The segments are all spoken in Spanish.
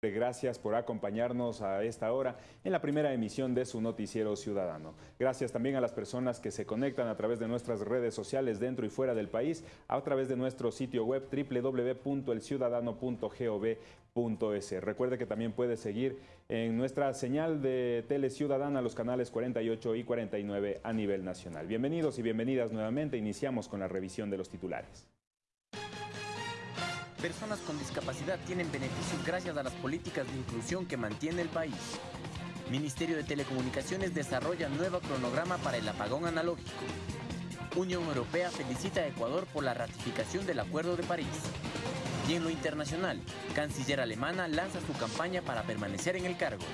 Gracias por acompañarnos a esta hora en la primera emisión de su noticiero ciudadano. Gracias también a las personas que se conectan a través de nuestras redes sociales dentro y fuera del país, a través de nuestro sitio web www.elciudadano.gov.es. Recuerde que también puede seguir en nuestra señal de Tele Ciudadana los canales 48 y 49 a nivel nacional. Bienvenidos y bienvenidas nuevamente. Iniciamos con la revisión de los titulares personas con discapacidad tienen beneficios gracias a las políticas de inclusión que mantiene el país. Ministerio de Telecomunicaciones desarrolla nuevo cronograma para el apagón analógico. Unión Europea felicita a Ecuador por la ratificación del Acuerdo de París. Y en lo internacional, canciller alemana lanza su campaña para permanecer en el cargo.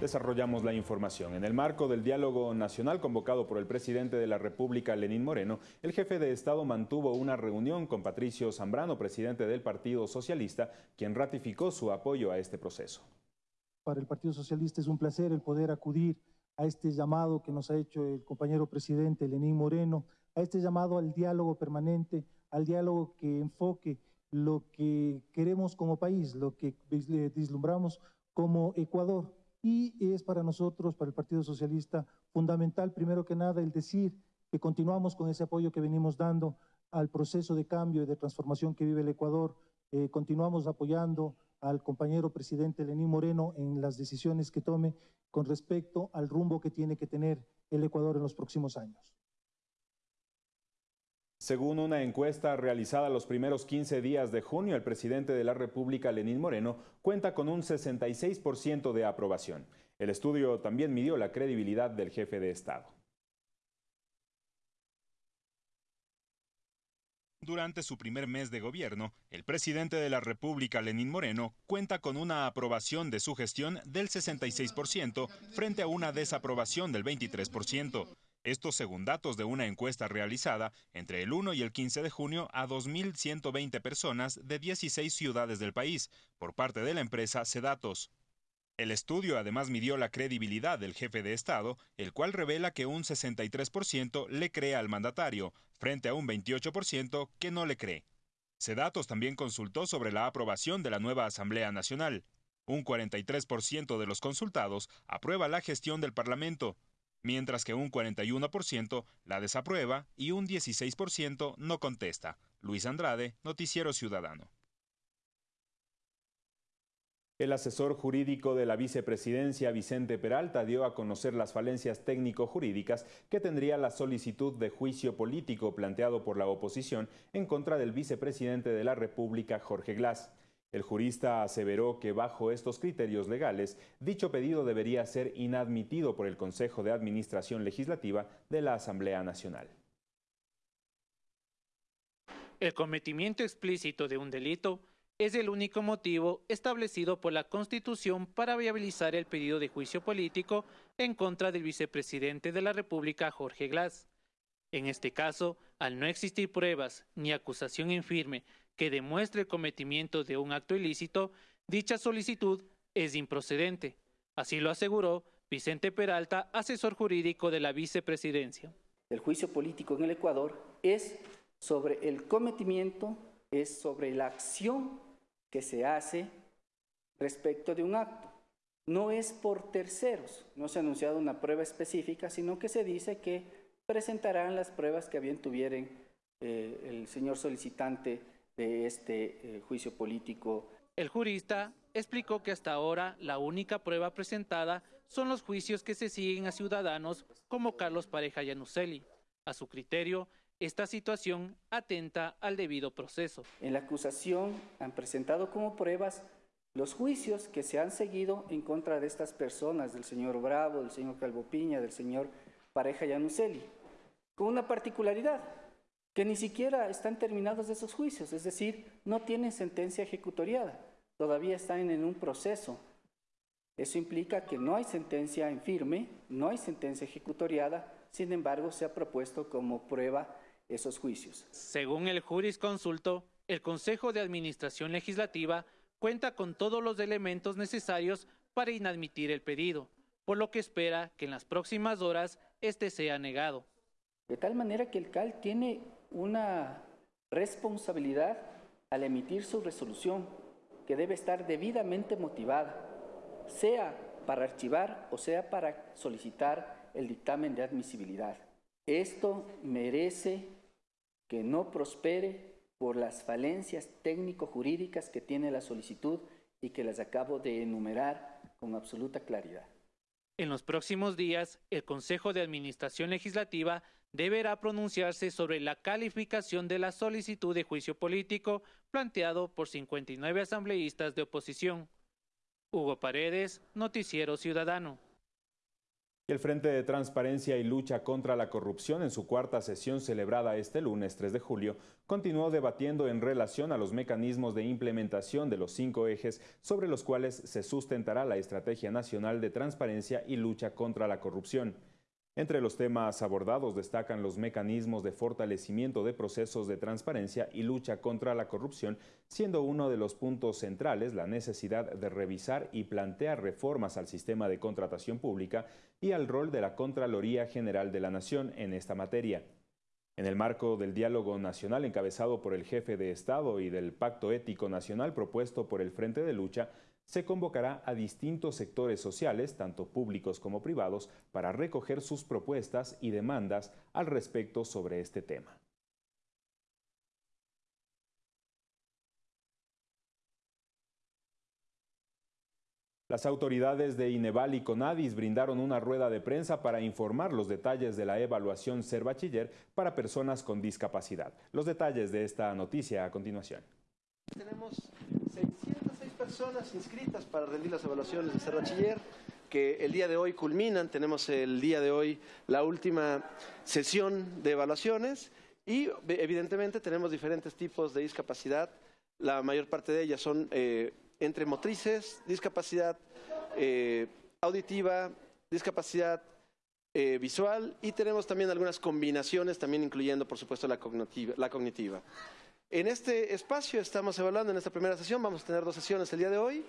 Desarrollamos la información. En el marco del diálogo nacional convocado por el presidente de la República, Lenín Moreno, el jefe de Estado mantuvo una reunión con Patricio Zambrano, presidente del Partido Socialista, quien ratificó su apoyo a este proceso. Para el Partido Socialista es un placer el poder acudir a este llamado que nos ha hecho el compañero presidente Lenín Moreno, a este llamado al diálogo permanente, al diálogo que enfoque lo que queremos como país, lo que vislumbramos como Ecuador y es para nosotros, para el Partido Socialista, fundamental, primero que nada, el decir que continuamos con ese apoyo que venimos dando al proceso de cambio y de transformación que vive el Ecuador. Eh, continuamos apoyando al compañero presidente Lenín Moreno en las decisiones que tome con respecto al rumbo que tiene que tener el Ecuador en los próximos años. Según una encuesta realizada los primeros 15 días de junio, el presidente de la República, Lenín Moreno, cuenta con un 66% de aprobación. El estudio también midió la credibilidad del jefe de Estado. Durante su primer mes de gobierno, el presidente de la República, Lenín Moreno, cuenta con una aprobación de su gestión del 66% frente a una desaprobación del 23%. Esto según datos de una encuesta realizada entre el 1 y el 15 de junio a 2.120 personas de 16 ciudades del país por parte de la empresa Sedatos. El estudio además midió la credibilidad del jefe de Estado, el cual revela que un 63% le cree al mandatario, frente a un 28% que no le cree. Sedatos también consultó sobre la aprobación de la nueva Asamblea Nacional. Un 43% de los consultados aprueba la gestión del Parlamento, mientras que un 41% la desaprueba y un 16% no contesta. Luis Andrade, Noticiero Ciudadano. El asesor jurídico de la vicepresidencia, Vicente Peralta, dio a conocer las falencias técnico-jurídicas que tendría la solicitud de juicio político planteado por la oposición en contra del vicepresidente de la República, Jorge Glass. El jurista aseveró que bajo estos criterios legales, dicho pedido debería ser inadmitido por el Consejo de Administración Legislativa de la Asamblea Nacional. El cometimiento explícito de un delito es el único motivo establecido por la Constitución para viabilizar el pedido de juicio político en contra del vicepresidente de la República, Jorge Glass. En este caso, al no existir pruebas ni acusación en firme que demuestre el cometimiento de un acto ilícito, dicha solicitud es improcedente. Así lo aseguró Vicente Peralta, asesor jurídico de la vicepresidencia. El juicio político en el Ecuador es sobre el cometimiento, es sobre la acción que se hace respecto de un acto. No es por terceros, no se ha anunciado una prueba específica, sino que se dice que presentarán las pruebas que bien tuvieren eh, el señor solicitante de este eh, juicio político. El jurista explicó que hasta ahora la única prueba presentada son los juicios que se siguen a ciudadanos como Carlos Pareja Yanuseli. A su criterio, esta situación atenta al debido proceso. En la acusación han presentado como pruebas los juicios que se han seguido en contra de estas personas, del señor Bravo, del señor Calvo Piña, del señor Pareja Yanuseli, con una particularidad que ni siquiera están terminados esos juicios, es decir, no tienen sentencia ejecutoriada, todavía están en un proceso. Eso implica que no hay sentencia en firme, no hay sentencia ejecutoriada, sin embargo, se ha propuesto como prueba esos juicios. Según el jurisconsulto, el Consejo de Administración Legislativa cuenta con todos los elementos necesarios para inadmitir el pedido, por lo que espera que en las próximas horas este sea negado. De tal manera que el CAL tiene una responsabilidad al emitir su resolución que debe estar debidamente motivada, sea para archivar o sea para solicitar el dictamen de admisibilidad. Esto merece que no prospere por las falencias técnico-jurídicas que tiene la solicitud y que las acabo de enumerar con absoluta claridad. En los próximos días, el Consejo de Administración Legislativa deberá pronunciarse sobre la calificación de la solicitud de juicio político planteado por 59 asambleístas de oposición. Hugo Paredes, Noticiero Ciudadano. El Frente de Transparencia y Lucha contra la Corrupción en su cuarta sesión celebrada este lunes 3 de julio continuó debatiendo en relación a los mecanismos de implementación de los cinco ejes sobre los cuales se sustentará la Estrategia Nacional de Transparencia y Lucha contra la Corrupción. Entre los temas abordados destacan los mecanismos de fortalecimiento de procesos de transparencia y lucha contra la corrupción, siendo uno de los puntos centrales la necesidad de revisar y plantear reformas al sistema de contratación pública y al rol de la Contraloría General de la Nación en esta materia. En el marco del diálogo nacional encabezado por el jefe de Estado y del Pacto Ético Nacional propuesto por el Frente de Lucha, se convocará a distintos sectores sociales, tanto públicos como privados, para recoger sus propuestas y demandas al respecto sobre este tema. Las autoridades de Ineval y Conadis brindaron una rueda de prensa para informar los detalles de la evaluación Ser Bachiller para personas con discapacidad. Los detalles de esta noticia a continuación. Tenemos 606 personas inscritas para rendir las evaluaciones de ser bachiller que el día de hoy culminan. Tenemos el día de hoy la última sesión de evaluaciones y evidentemente tenemos diferentes tipos de discapacidad. La mayor parte de ellas son eh, entre motrices, discapacidad eh, auditiva, discapacidad eh, visual y tenemos también algunas combinaciones, también incluyendo por supuesto la La cognitiva. En este espacio estamos evaluando, en esta primera sesión, vamos a tener dos sesiones el día de hoy.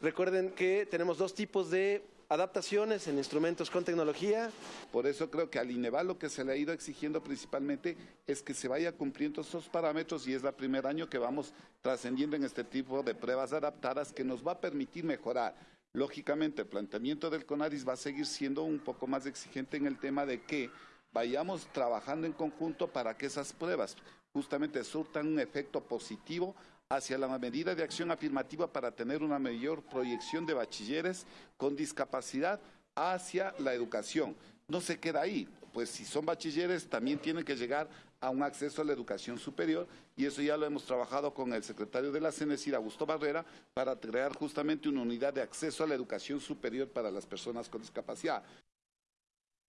Recuerden que tenemos dos tipos de adaptaciones en instrumentos con tecnología. Por eso creo que al INEVAL lo que se le ha ido exigiendo principalmente es que se vaya cumpliendo esos parámetros y es el primer año que vamos trascendiendo en este tipo de pruebas adaptadas que nos va a permitir mejorar. Lógicamente, el planteamiento del CONADIS va a seguir siendo un poco más exigente en el tema de que vayamos trabajando en conjunto para que esas pruebas justamente surtan un efecto positivo hacia la medida de acción afirmativa para tener una mayor proyección de bachilleres con discapacidad hacia la educación. No se queda ahí, pues si son bachilleres también tienen que llegar a un acceso a la educación superior y eso ya lo hemos trabajado con el secretario de la CENESIR, Augusto Barrera, para crear justamente una unidad de acceso a la educación superior para las personas con discapacidad.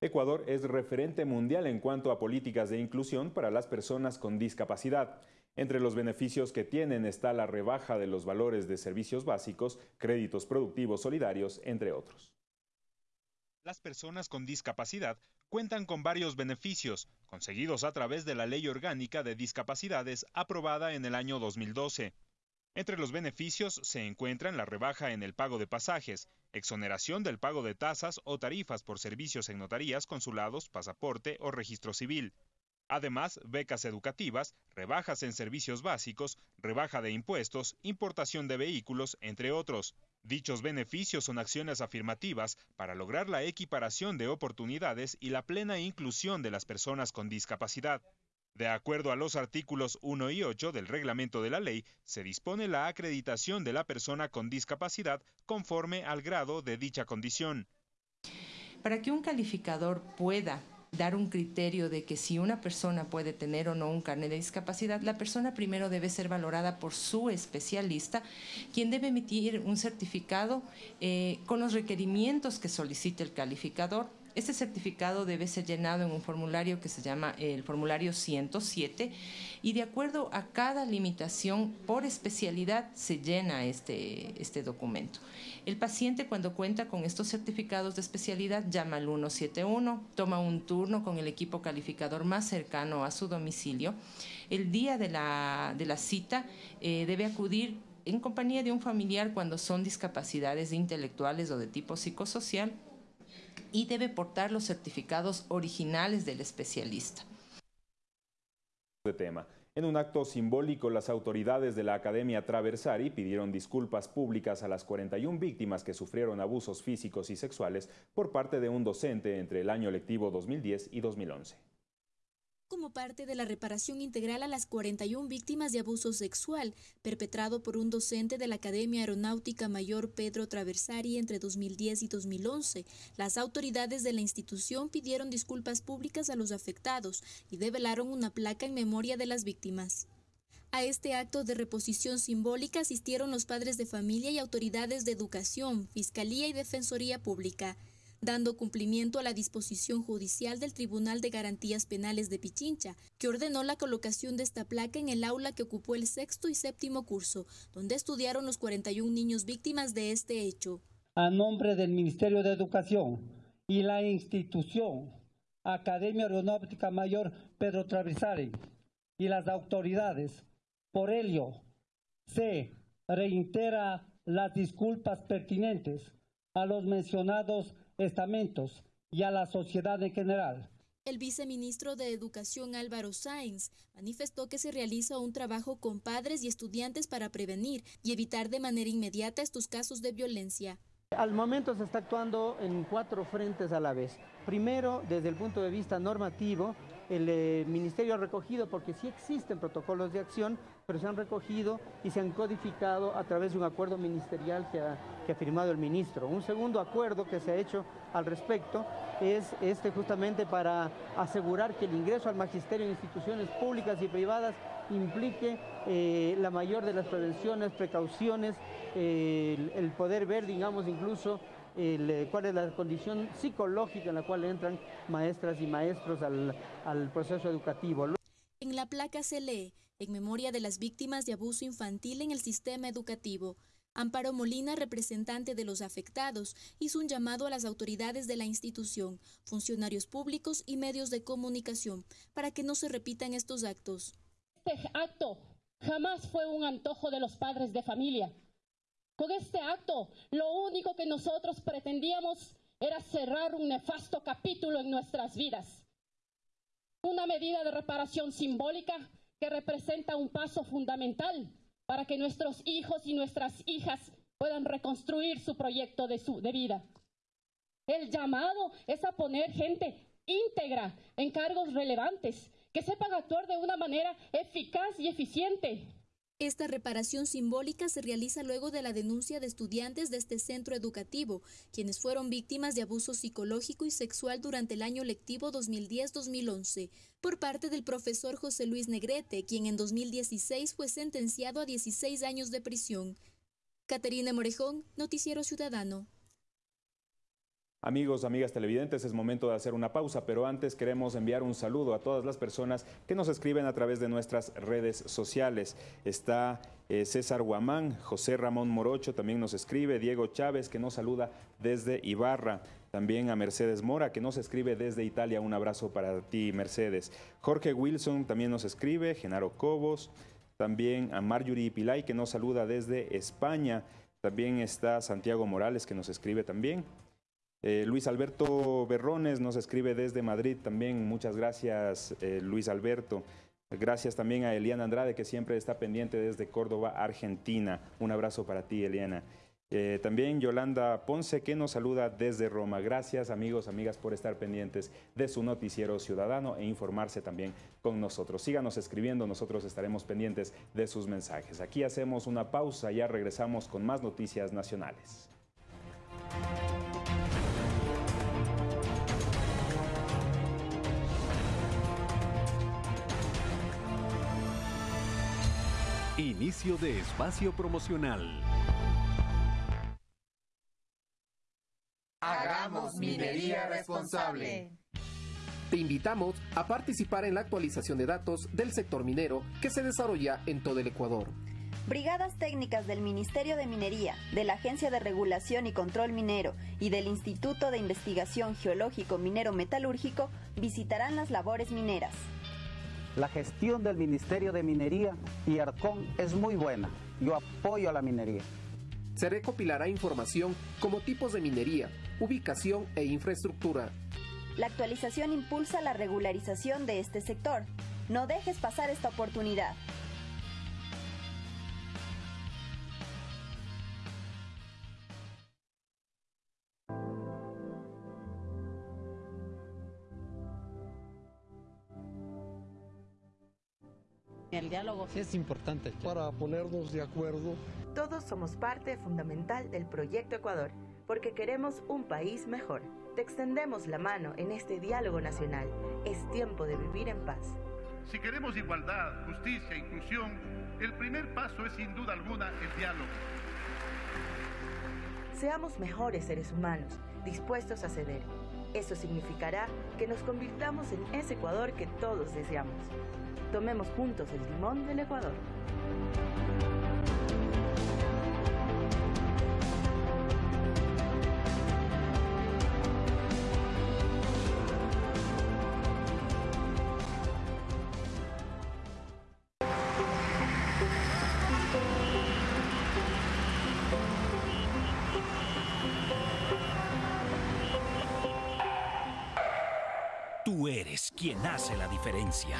Ecuador es referente mundial en cuanto a políticas de inclusión para las personas con discapacidad. Entre los beneficios que tienen está la rebaja de los valores de servicios básicos, créditos productivos solidarios, entre otros. Las personas con discapacidad cuentan con varios beneficios, conseguidos a través de la Ley Orgánica de Discapacidades aprobada en el año 2012. Entre los beneficios se encuentran la rebaja en el pago de pasajes, exoneración del pago de tasas o tarifas por servicios en notarías, consulados, pasaporte o registro civil. Además, becas educativas, rebajas en servicios básicos, rebaja de impuestos, importación de vehículos, entre otros. Dichos beneficios son acciones afirmativas para lograr la equiparación de oportunidades y la plena inclusión de las personas con discapacidad. De acuerdo a los artículos 1 y 8 del reglamento de la ley, se dispone la acreditación de la persona con discapacidad conforme al grado de dicha condición. Para que un calificador pueda dar un criterio de que si una persona puede tener o no un carnet de discapacidad, la persona primero debe ser valorada por su especialista, quien debe emitir un certificado eh, con los requerimientos que solicite el calificador este certificado debe ser llenado en un formulario que se llama el formulario 107 y de acuerdo a cada limitación por especialidad se llena este, este documento. El paciente cuando cuenta con estos certificados de especialidad llama al 171, toma un turno con el equipo calificador más cercano a su domicilio. El día de la, cita eh, debe acudir en compañía de un familiar cuando son discapacidades intelectuales o de tipo psicosocial y debe portar los certificados originales del especialista. De tema. En un acto simbólico, las autoridades de la Academia Traversari pidieron disculpas públicas a las 41 víctimas que sufrieron abusos físicos y sexuales por parte de un docente entre el año lectivo 2010 y 2011 como parte de la reparación integral a las 41 víctimas de abuso sexual perpetrado por un docente de la Academia Aeronáutica Mayor Pedro Traversari entre 2010 y 2011. Las autoridades de la institución pidieron disculpas públicas a los afectados y develaron una placa en memoria de las víctimas. A este acto de reposición simbólica asistieron los padres de familia y autoridades de educación, fiscalía y defensoría pública dando cumplimiento a la disposición judicial del Tribunal de Garantías Penales de Pichincha, que ordenó la colocación de esta placa en el aula que ocupó el sexto y séptimo curso, donde estudiaron los 41 niños víctimas de este hecho. A nombre del Ministerio de Educación y la institución Academia Aeronáutica Mayor Pedro Travisari y las autoridades, por ello se reitera las disculpas pertinentes a los mencionados estamentos y a la sociedad en general. El viceministro de Educación Álvaro Sáenz manifestó que se realiza un trabajo con padres y estudiantes para prevenir y evitar de manera inmediata estos casos de violencia. Al momento se está actuando en cuatro frentes a la vez. Primero, desde el punto de vista normativo, el eh, Ministerio ha recogido, porque sí existen protocolos de acción, pero se han recogido y se han codificado a través de un acuerdo ministerial que ha, firmado el ministro. Un segundo acuerdo que se ha hecho al respecto es este justamente para asegurar que el ingreso al magisterio en instituciones públicas y privadas implique eh, la mayor de las prevenciones, precauciones, eh, el, poder ver, digamos, incluso eh, cuál es la condición psicológica en la cual entran maestras y maestros al, al proceso educativo. En la placa se lee, en memoria de las víctimas de abuso infantil en el sistema educativo, Amparo Molina, representante de los afectados, hizo un llamado a las autoridades de la institución, funcionarios públicos y medios de comunicación para que no se repitan estos actos. Este acto jamás fue un antojo de los padres de familia. Con este acto, lo único que nosotros pretendíamos era cerrar un nefasto capítulo en nuestras vidas. Una medida de reparación simbólica que representa un paso fundamental para que nuestros hijos y nuestras hijas puedan reconstruir su proyecto de, su, de vida. El llamado es a poner gente íntegra en cargos relevantes, que sepan actuar de una manera eficaz y eficiente, esta reparación simbólica se realiza luego de la denuncia de estudiantes de este centro educativo, quienes fueron víctimas de abuso psicológico y sexual durante el año lectivo 2010-2011, por parte del profesor José Luis Negrete, quien en 2016 fue sentenciado a 16 años de prisión. Caterina Morejón, Noticiero Ciudadano. Amigos, amigas televidentes, es momento de hacer una pausa, pero antes queremos enviar un saludo a todas las personas que nos escriben a través de nuestras redes sociales. Está eh, César Guamán, José Ramón Morocho también nos escribe, Diego Chávez que nos saluda desde Ibarra, también a Mercedes Mora que nos escribe desde Italia, un abrazo para ti Mercedes. Jorge Wilson también nos escribe, Genaro Cobos, también a Marjorie Pilay que nos saluda desde España, también está Santiago Morales que nos escribe también. Eh, Luis Alberto Berrones nos escribe desde Madrid también. Muchas gracias, eh, Luis Alberto. Gracias también a Eliana Andrade, que siempre está pendiente desde Córdoba, Argentina. Un abrazo para ti, Eliana. Eh, también Yolanda Ponce, que nos saluda desde Roma. Gracias, amigos, amigas, por estar pendientes de su noticiero ciudadano e informarse también con nosotros. Síganos escribiendo, nosotros estaremos pendientes de sus mensajes. Aquí hacemos una pausa, ya regresamos con más noticias nacionales. Inicio de espacio promocional. Hagamos minería responsable. Te invitamos a participar en la actualización de datos del sector minero que se desarrolla en todo el Ecuador. Brigadas técnicas del Ministerio de Minería, de la Agencia de Regulación y Control Minero y del Instituto de Investigación Geológico Minero Metalúrgico visitarán las labores mineras. La gestión del Ministerio de Minería y Arcón es muy buena. Yo apoyo a la minería. Se recopilará información como tipos de minería, ubicación e infraestructura. La actualización impulsa la regularización de este sector. No dejes pasar esta oportunidad. Es importante para ponernos de acuerdo. Todos somos parte fundamental del proyecto Ecuador, porque queremos un país mejor. Te extendemos la mano en este diálogo nacional. Es tiempo de vivir en paz. Si queremos igualdad, justicia e inclusión, el primer paso es sin duda alguna el diálogo. Seamos mejores seres humanos, dispuestos a ceder. Eso significará que nos convirtamos en ese Ecuador que todos deseamos. Tomemos juntos el timón del Ecuador. Tú eres quien hace la diferencia.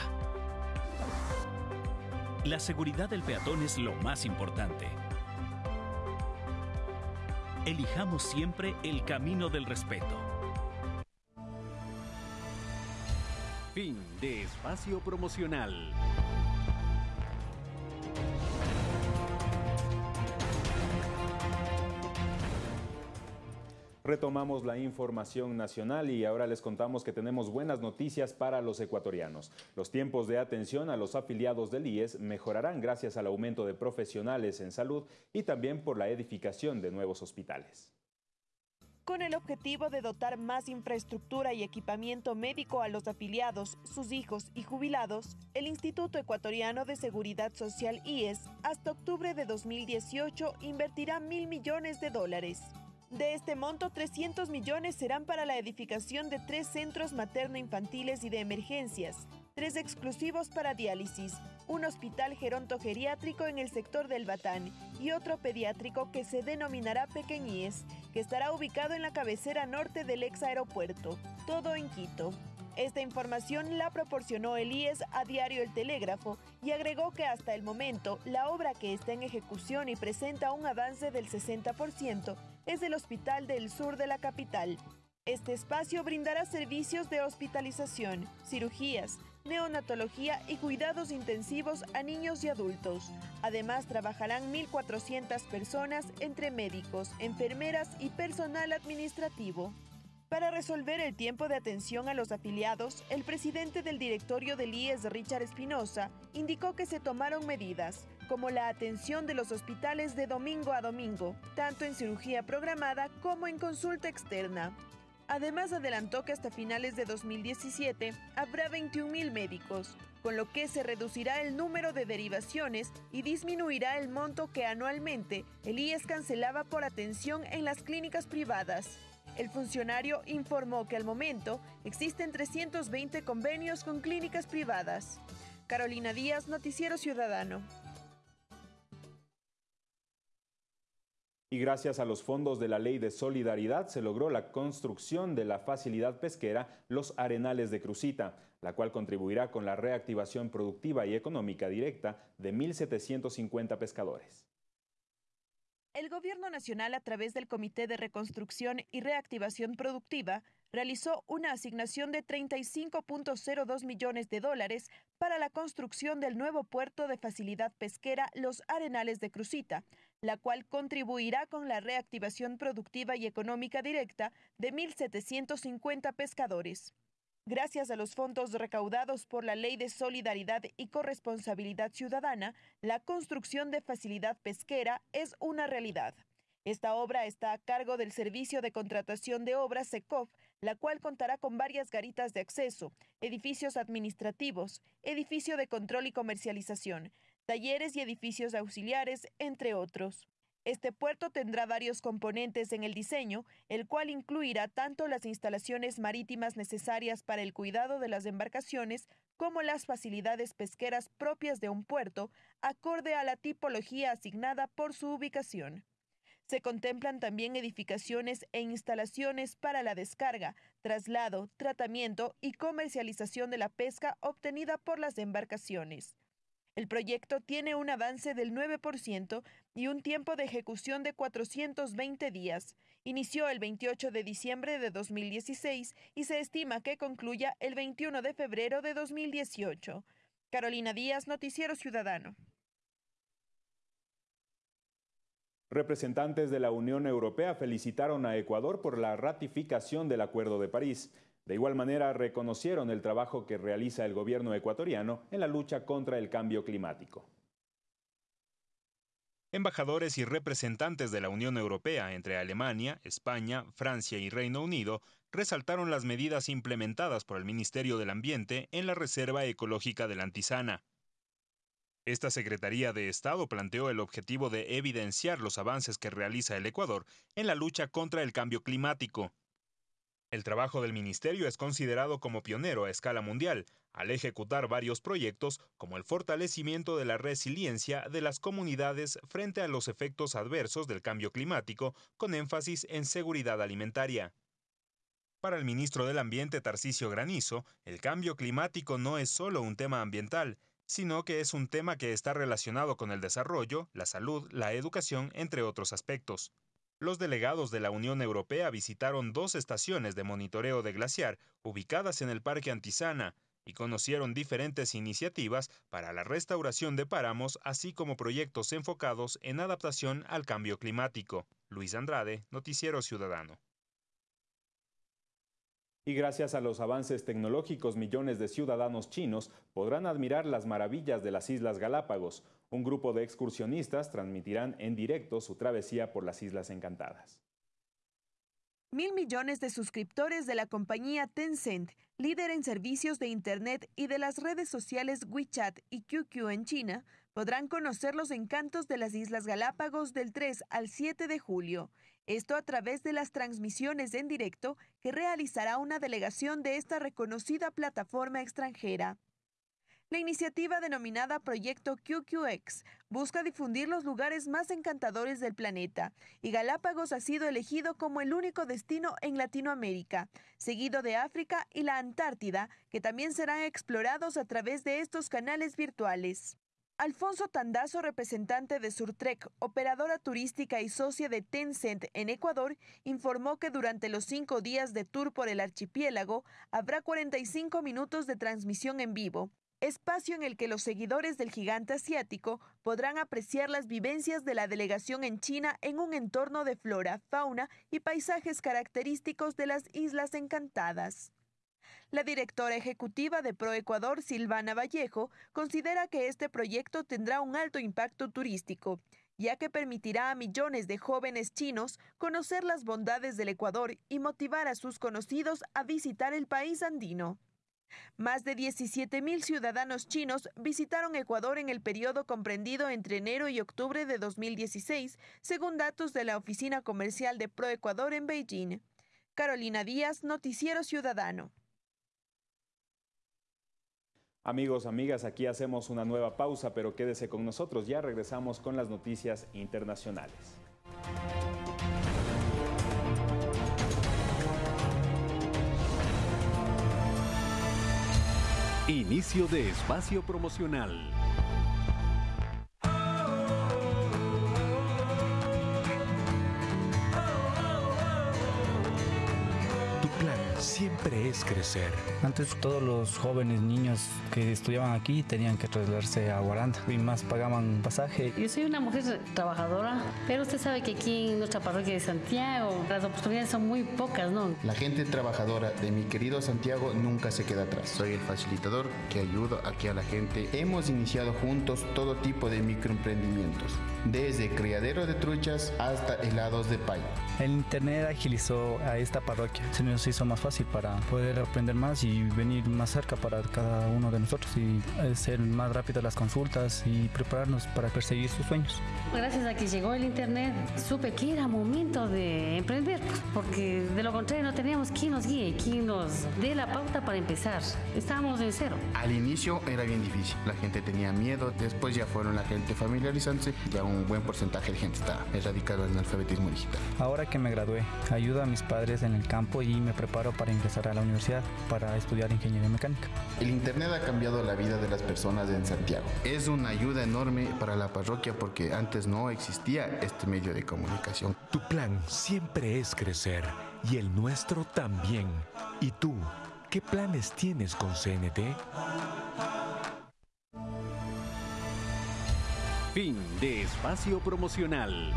La seguridad del peatón es lo más importante. Elijamos siempre el camino del respeto. Fin de espacio promocional. Retomamos la información nacional y ahora les contamos que tenemos buenas noticias para los ecuatorianos. Los tiempos de atención a los afiliados del IES mejorarán gracias al aumento de profesionales en salud y también por la edificación de nuevos hospitales. Con el objetivo de dotar más infraestructura y equipamiento médico a los afiliados, sus hijos y jubilados, el Instituto Ecuatoriano de Seguridad Social IES hasta octubre de 2018 invertirá mil millones de dólares. De este monto, 300 millones serán para la edificación de tres centros materno-infantiles y de emergencias, tres exclusivos para diálisis, un hospital gerontogeriátrico en el sector del Batán y otro pediátrico que se denominará Pequeñíes, que estará ubicado en la cabecera norte del ex aeropuerto, todo en Quito. Esta información la proporcionó el a Diario El Telégrafo y agregó que hasta el momento la obra que está en ejecución y presenta un avance del 60% es el Hospital del Sur de la capital. Este espacio brindará servicios de hospitalización, cirugías, neonatología y cuidados intensivos a niños y adultos. Además, trabajarán 1.400 personas entre médicos, enfermeras y personal administrativo. Para resolver el tiempo de atención a los afiliados, el presidente del directorio del IES, Richard Espinosa, indicó que se tomaron medidas, como la atención de los hospitales de domingo a domingo, tanto en cirugía programada como en consulta externa. Además, adelantó que hasta finales de 2017 habrá 21.000 médicos, con lo que se reducirá el número de derivaciones y disminuirá el monto que anualmente el IES cancelaba por atención en las clínicas privadas. El funcionario informó que al momento existen 320 convenios con clínicas privadas. Carolina Díaz, Noticiero Ciudadano. Y gracias a los fondos de la Ley de Solidaridad se logró la construcción de la facilidad pesquera Los Arenales de Crucita, la cual contribuirá con la reactivación productiva y económica directa de 1.750 pescadores. El Gobierno Nacional, a través del Comité de Reconstrucción y Reactivación Productiva, realizó una asignación de 35.02 millones de dólares para la construcción del nuevo puerto de facilidad pesquera Los Arenales de Crucita, la cual contribuirá con la reactivación productiva y económica directa de 1.750 pescadores. Gracias a los fondos recaudados por la Ley de Solidaridad y Corresponsabilidad Ciudadana, la construcción de facilidad pesquera es una realidad. Esta obra está a cargo del Servicio de Contratación de Obras SECOF, la cual contará con varias garitas de acceso, edificios administrativos, edificio de control y comercialización, talleres y edificios auxiliares, entre otros. Este puerto tendrá varios componentes en el diseño, el cual incluirá tanto las instalaciones marítimas necesarias para el cuidado de las embarcaciones como las facilidades pesqueras propias de un puerto, acorde a la tipología asignada por su ubicación. Se contemplan también edificaciones e instalaciones para la descarga, traslado, tratamiento y comercialización de la pesca obtenida por las embarcaciones. El proyecto tiene un avance del 9% y un tiempo de ejecución de 420 días. Inició el 28 de diciembre de 2016 y se estima que concluya el 21 de febrero de 2018. Carolina Díaz, Noticiero Ciudadano. Representantes de la Unión Europea felicitaron a Ecuador por la ratificación del Acuerdo de París. De igual manera, reconocieron el trabajo que realiza el gobierno ecuatoriano en la lucha contra el cambio climático. Embajadores y representantes de la Unión Europea entre Alemania, España, Francia y Reino Unido resaltaron las medidas implementadas por el Ministerio del Ambiente en la Reserva Ecológica de la Antisana. Esta Secretaría de Estado planteó el objetivo de evidenciar los avances que realiza el Ecuador en la lucha contra el cambio climático. El trabajo del ministerio es considerado como pionero a escala mundial, al ejecutar varios proyectos como el fortalecimiento de la resiliencia de las comunidades frente a los efectos adversos del cambio climático, con énfasis en seguridad alimentaria. Para el ministro del Ambiente Tarcisio Granizo, el cambio climático no es solo un tema ambiental, sino que es un tema que está relacionado con el desarrollo, la salud, la educación, entre otros aspectos. Los delegados de la Unión Europea visitaron dos estaciones de monitoreo de glaciar ubicadas en el Parque Antisana y conocieron diferentes iniciativas para la restauración de páramos, así como proyectos enfocados en adaptación al cambio climático. Luis Andrade, Noticiero Ciudadano. Y gracias a los avances tecnológicos, millones de ciudadanos chinos podrán admirar las maravillas de las Islas Galápagos. Un grupo de excursionistas transmitirán en directo su travesía por las Islas Encantadas. Mil millones de suscriptores de la compañía Tencent, líder en servicios de Internet y de las redes sociales WeChat y QQ en China, podrán conocer los encantos de las Islas Galápagos del 3 al 7 de julio. Esto a través de las transmisiones en directo que realizará una delegación de esta reconocida plataforma extranjera. La iniciativa denominada Proyecto QQX busca difundir los lugares más encantadores del planeta y Galápagos ha sido elegido como el único destino en Latinoamérica, seguido de África y la Antártida, que también serán explorados a través de estos canales virtuales. Alfonso Tandazo, representante de Surtrek, operadora turística y socia de Tencent en Ecuador, informó que durante los cinco días de tour por el archipiélago habrá 45 minutos de transmisión en vivo, espacio en el que los seguidores del gigante asiático podrán apreciar las vivencias de la delegación en China en un entorno de flora, fauna y paisajes característicos de las Islas Encantadas. La directora ejecutiva de ProEcuador, Silvana Vallejo, considera que este proyecto tendrá un alto impacto turístico, ya que permitirá a millones de jóvenes chinos conocer las bondades del Ecuador y motivar a sus conocidos a visitar el país andino. Más de 17 mil ciudadanos chinos visitaron Ecuador en el periodo comprendido entre enero y octubre de 2016, según datos de la Oficina Comercial de ProEcuador en Beijing. Carolina Díaz, Noticiero Ciudadano. Amigos, amigas, aquí hacemos una nueva pausa, pero quédese con nosotros, ya regresamos con las noticias internacionales. Inicio de espacio promocional. Siempre es crecer. Antes todos los jóvenes niños que estudiaban aquí tenían que trasladarse a Guaranda y más pagaban pasaje. Yo soy una mujer trabajadora, pero usted sabe que aquí en nuestra parroquia de Santiago las oportunidades son muy pocas, ¿no? La gente trabajadora de mi querido Santiago nunca se queda atrás. Soy el facilitador que ayuda aquí a la gente. Hemos iniciado juntos todo tipo de microemprendimientos, desde criadero de truchas hasta helados de pay. El internet agilizó a esta parroquia, se nos hizo más fácil para poder aprender más y venir más cerca para cada uno de nosotros y ser más rápidas las consultas y prepararnos para perseguir sus sueños. Gracias a que llegó el Internet, supe que era momento de emprender, porque de lo contrario no teníamos quien nos guíe, quien nos dé la pauta para empezar. Estábamos en cero. Al inicio era bien difícil, la gente tenía miedo, después ya fueron la gente familiarizándose, ya un buen porcentaje de gente está erradicado en el alfabetismo digital. Ahora que me gradué, ayudo a mis padres en el campo y me preparo para ingresar a la universidad para estudiar ingeniería mecánica. El Internet ha cambiado la vida de las personas en Santiago. Es una ayuda enorme para la parroquia porque antes no existía este medio de comunicación. Tu plan siempre es crecer y el nuestro también. ¿Y tú? ¿Qué planes tienes con CNT? Fin de espacio promocional.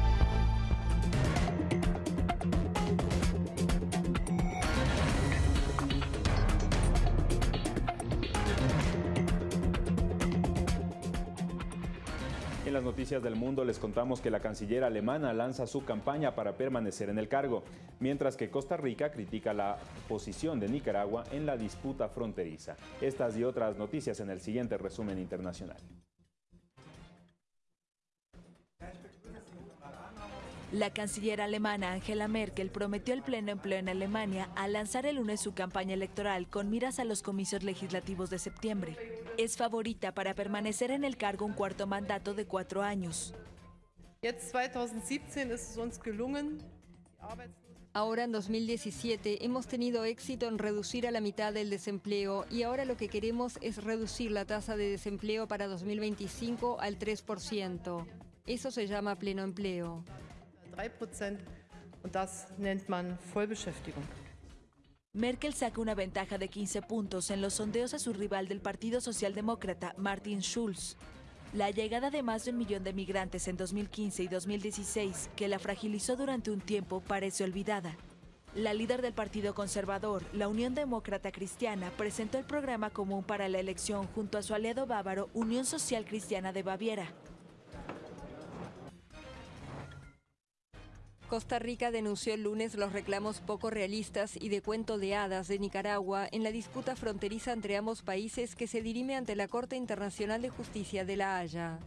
Las noticias del mundo les contamos que la canciller alemana lanza su campaña para permanecer en el cargo, mientras que Costa Rica critica la posición de Nicaragua en la disputa fronteriza. Estas y otras noticias en el siguiente resumen internacional. La canciller alemana Angela Merkel prometió el pleno empleo en Alemania al lanzar el lunes su campaña electoral con miras a los comicios legislativos de septiembre. Es favorita para permanecer en el cargo un cuarto mandato de cuatro años. Ahora en 2017 hemos tenido éxito en reducir a la mitad el desempleo y ahora lo que queremos es reducir la tasa de desempleo para 2025 al 3%. Eso se llama pleno empleo. 3 und das nennt man Vollbeschäftigung. Merkel saca una ventaja de 15 puntos en los sondeos a su rival del Partido Socialdemócrata, Martin Schulz. La llegada de más de un millón de migrantes en 2015 y 2016, que la fragilizó durante un tiempo, parece olvidada. La líder del Partido Conservador, la Unión Demócrata Cristiana, presentó el programa común para la elección junto a su aliado bávaro Unión Social Cristiana de Baviera. Costa Rica denunció el lunes los reclamos poco realistas y de cuento de hadas de Nicaragua en la disputa fronteriza entre ambos países que se dirime ante la Corte Internacional de Justicia de La Haya.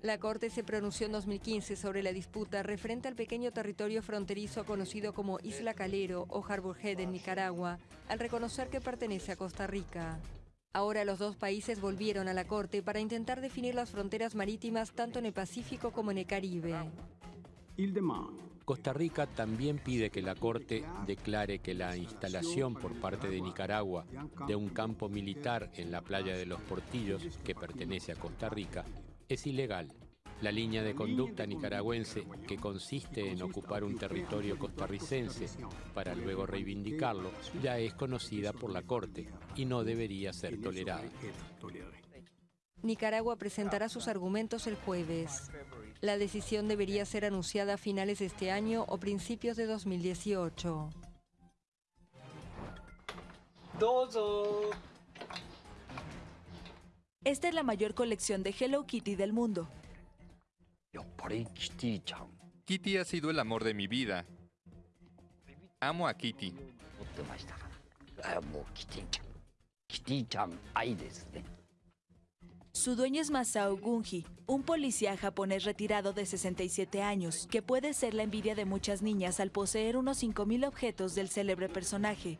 La Corte se pronunció en 2015 sobre la disputa referente al pequeño territorio fronterizo conocido como Isla Calero o Harbour Head en Nicaragua, al reconocer que pertenece a Costa Rica. Ahora los dos países volvieron a la Corte para intentar definir las fronteras marítimas tanto en el Pacífico como en el Caribe. Costa Rica también pide que la Corte declare que la instalación por parte de Nicaragua de un campo militar en la playa de los Portillos, que pertenece a Costa Rica, es ilegal. La línea de conducta nicaragüense, que consiste en ocupar un territorio costarricense para luego reivindicarlo, ya es conocida por la Corte y no debería ser tolerada. Nicaragua presentará sus argumentos el jueves. La decisión debería ser anunciada a finales de este año o principios de 2018. Esta es la mayor colección de Hello Kitty del mundo. Kitty ha sido el amor de mi vida. Amo a Kitty. Su dueño es Masao Gunji, un policía japonés retirado de 67 años, que puede ser la envidia de muchas niñas al poseer unos 5.000 objetos del célebre personaje.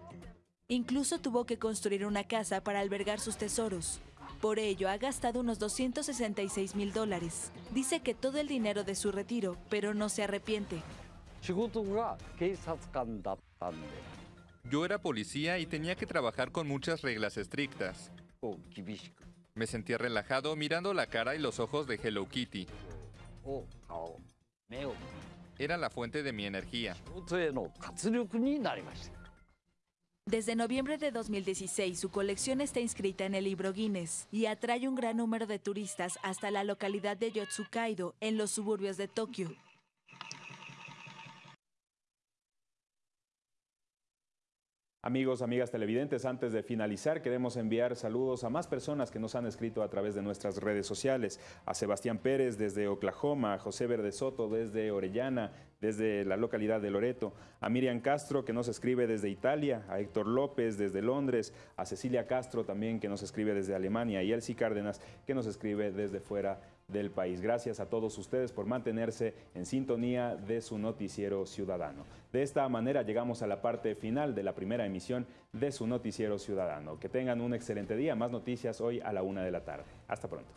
Incluso tuvo que construir una casa para albergar sus tesoros. Por ello, ha gastado unos 266 mil dólares. Dice que todo el dinero de su retiro, pero no se arrepiente. Yo era policía y tenía que trabajar con muchas reglas estrictas. Me sentía relajado mirando la cara y los ojos de Hello Kitty. Era la fuente de mi energía. Desde noviembre de 2016, su colección está inscrita en el libro Guinness y atrae un gran número de turistas hasta la localidad de Yotsukaido, en los suburbios de Tokio. Amigos, amigas televidentes, antes de finalizar queremos enviar saludos a más personas que nos han escrito a través de nuestras redes sociales. A Sebastián Pérez desde Oklahoma, a José Verde Soto desde Orellana, desde la localidad de Loreto, a Miriam Castro que nos escribe desde Italia, a Héctor López desde Londres, a Cecilia Castro también que nos escribe desde Alemania. Y a Elsie Cárdenas que nos escribe desde fuera del país. Gracias a todos ustedes por mantenerse en sintonía de su noticiero ciudadano. De esta manera llegamos a la parte final de la primera emisión de su noticiero ciudadano. Que tengan un excelente día. Más noticias hoy a la una de la tarde. Hasta pronto.